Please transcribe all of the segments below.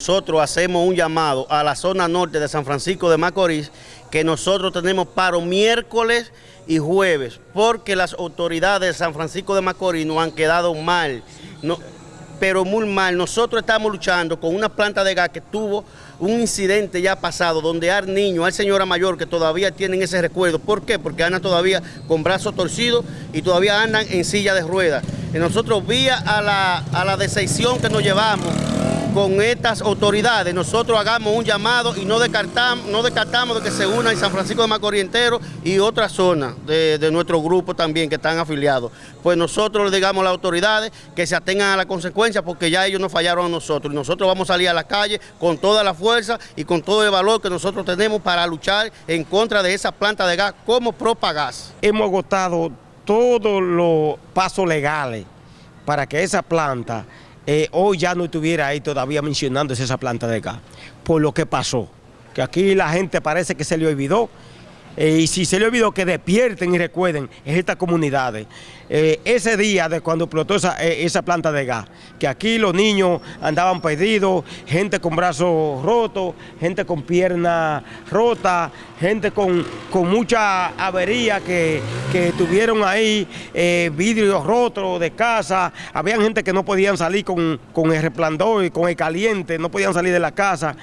Nosotros hacemos un llamado a la zona norte de San Francisco de Macorís que nosotros tenemos paro miércoles y jueves porque las autoridades de San Francisco de Macorís nos han quedado mal, no, pero muy mal. Nosotros estamos luchando con una planta de gas que tuvo un incidente ya pasado donde hay niños, hay señora mayor que todavía tienen ese recuerdo. ¿Por qué? Porque andan todavía con brazos torcidos y todavía andan en silla de ruedas. Nosotros vía a la, a la decisión que nos llevamos con estas autoridades, nosotros hagamos un llamado y no descartamos, no descartamos de que se una en San Francisco de Macorís entero y otras zonas de, de, nuestro grupo también que están afiliados. Pues nosotros le digamos a las autoridades que se atengan a la consecuencia porque ya ellos nos fallaron a nosotros. Y nosotros vamos a salir a la calle con toda la fuerza y con todo el valor que nosotros tenemos para luchar en contra de esa planta de gas como Propagas. Hemos agotado todos los pasos legales para que esa planta eh, hoy ya no estuviera ahí todavía mencionándose esa planta de gas, por lo que pasó, que aquí la gente parece que se le olvidó, eh, y si se le olvidó que despierten y recuerden en estas comunidades. Eh, ese día de cuando explotó esa, eh, planta de gas, que aquí los niños andaban perdidos, gente con brazos rotos, gente con piernas rotas, gente con, con mucha avería que, que tuvieron ahí, eh, vidrios rotos de casa, había gente que no podían salir con, con el resplandor y con el caliente, no podían salir de la casa.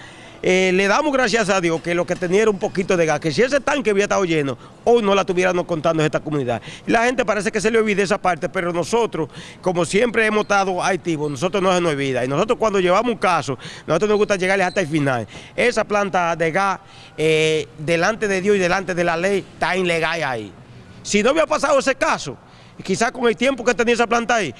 Eh, le damos gracias a Dios que lo que tenía era un poquito de gas, que si ese tanque había estado lleno, hoy no la tuviéramos contando en esta comunidad. La gente parece que se le olvida esa parte, pero nosotros, como siempre hemos estado activos, nosotros no se nos olvida. Y nosotros cuando llevamos un caso, nosotros nos gusta llegarle hasta el final. Esa planta de gas, eh, delante de Dios y delante de la ley, está ilegal ahí. Si no había pasado ese caso, quizás con el tiempo que tenía esa planta ahí,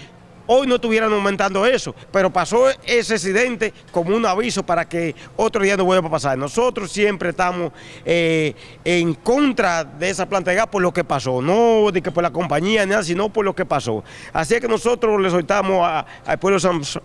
hoy no estuvieran aumentando eso, pero pasó ese accidente como un aviso para que otro día no vuelva a pasar. Nosotros siempre estamos eh, en contra de esa planta de gas por lo que pasó, no de que por la compañía ni nada, sino por lo que pasó. Así que nosotros le soltamos al pueblo,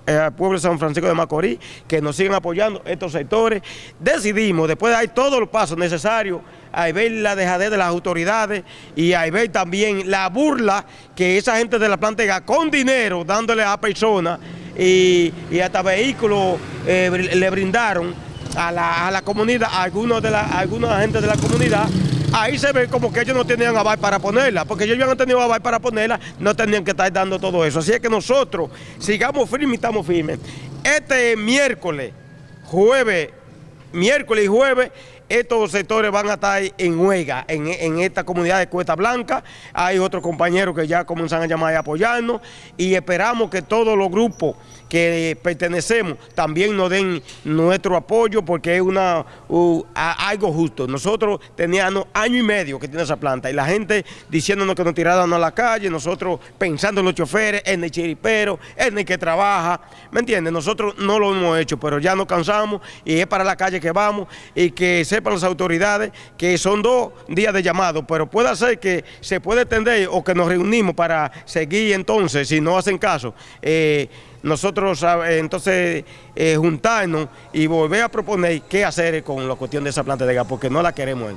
eh, al pueblo de San Francisco de Macorís que nos sigan apoyando estos sectores. Decidimos, después de dar todos los pasos necesarios, hay ver la dejadez de las autoridades y hay ver también la burla que esa gente de la planta con dinero dándole a personas y, y, hasta vehículos eh, le brindaron a la, a la comunidad, a algunos de la, a alguna gente de la comunidad, ahí se ve como que ellos no tenían aval para ponerla, porque ellos habían tenido aval para ponerla, no tenían que estar dando todo eso. Así es que nosotros sigamos firmes y estamos firmes. Este miércoles, jueves, miércoles y jueves, estos sectores van a estar en huelga en, en, esta comunidad de Cuesta Blanca. Hay otros compañeros que ya comienzan a llamar y apoyarnos y esperamos que todos los grupos que pertenecemos también nos den nuestro apoyo porque es una algo justo. Nosotros teníamos año y medio que tiene esa planta y la gente diciéndonos que nos tiraran a la calle, nosotros pensando en los choferes, en el chiripero, en el que trabaja, ¿me entiendes? Nosotros no lo hemos hecho, pero ya nos cansamos y es para la calle que vamos y que sepan las autoridades que son dos días de llamado, pero puede ser que se puede extender o que nos reunimos para seguir entonces, si no hacen caso, eh, nosotros entonces eh, juntarnos y volver a proponer qué hacer con la cuestión de esa planta de gas, porque no la queremos.